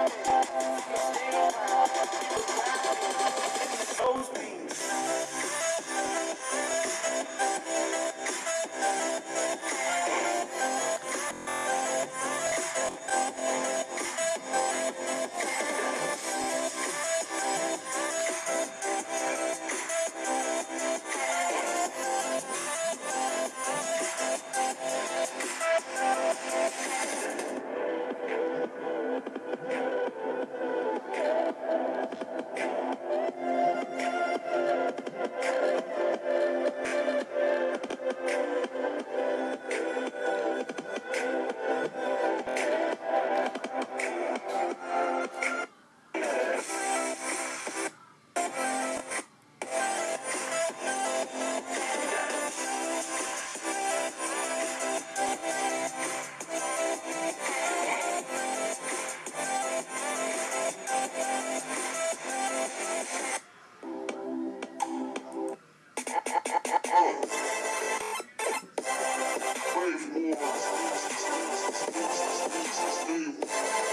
Those Deus.